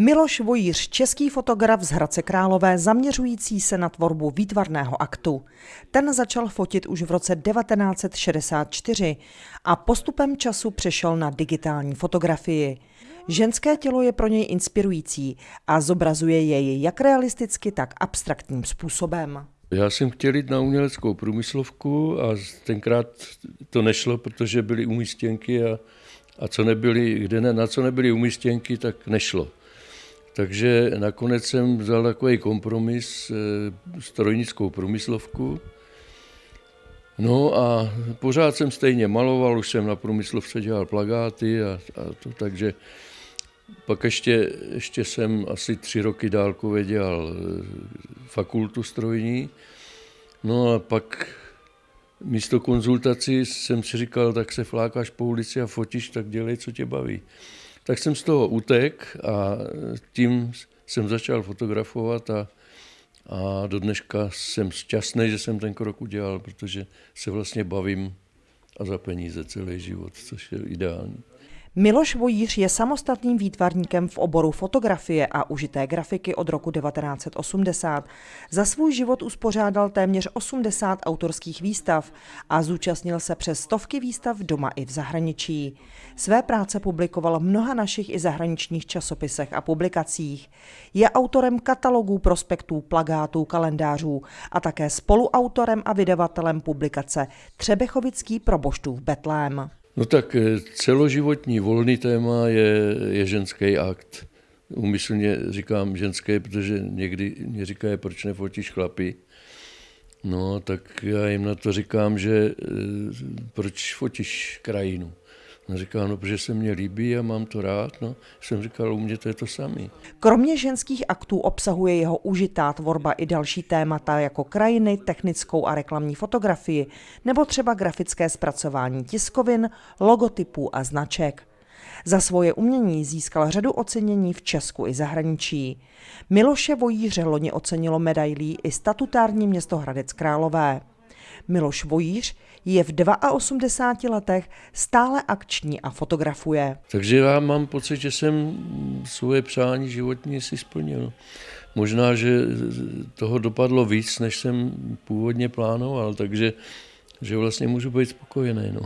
Miloš Vojíř, český fotograf z Hradce Králové, zaměřující se na tvorbu výtvarného aktu. Ten začal fotit už v roce 1964 a postupem času přešel na digitální fotografii. Ženské tělo je pro něj inspirující a zobrazuje jej jak realisticky, tak abstraktním způsobem. Já jsem chtěl jít na uměleckou průmyslovku a tenkrát to nešlo, protože byly umístěnky a, a co nebyly, kde ne, na co nebyly umístěnky, tak nešlo. Takže nakonec jsem vzal takový kompromis, eh, strojnickou průmyslovku. No a pořád jsem stejně maloval, už jsem na průmyslovce dělal plagáty a, a to, takže pak ještě, ještě jsem asi tři roky dálkově dělal eh, fakultu strojní. No a pak místo konzultací jsem si říkal, tak se flákáš po ulici a fotíš, tak dělej, co tě baví. Tak jsem z toho utek a tím jsem začal fotografovat a, a do dneška jsem šťastný, že jsem ten krok udělal, protože se vlastně bavím a za peníze celý život, což je ideální. Miloš Vojíř je samostatným výtvarníkem v oboru fotografie a užité grafiky od roku 1980. Za svůj život uspořádal téměř 80 autorských výstav a zúčastnil se přes stovky výstav doma i v zahraničí. Své práce publikoval v mnoha našich i zahraničních časopisech a publikacích. Je autorem katalogů, prospektů, plagátů, kalendářů a také spoluautorem a vydavatelem publikace Třebechovický proboštův Betlém. No tak eh, celoživotní volný téma je, je ženský akt. Umyslně říkám ženské, protože někdy mě říkají, proč nefotíš chlapy. No, tak já jim na to říkám, že eh, proč fotíš krajinu. On říká, no, protože se mně líbí a mám to rád. No, jsem říkal, u mě to je to samý. Kromě ženských aktů obsahuje jeho užitá tvorba i další témata jako krajiny, technickou a reklamní fotografii nebo třeba grafické zpracování tiskovin, logotypů a značek. Za svoje umění získal řadu ocenění v Česku i zahraničí. Miloše Vojíře loni ocenilo medailí i statutární město Hradec Králové. Miloš Vojíř je v 82 letech stále akční a fotografuje. Takže já mám pocit, že jsem svoje přání životní si splnil. Možná, že toho dopadlo víc, než jsem původně plánoval, takže že vlastně můžu být spokojený. No.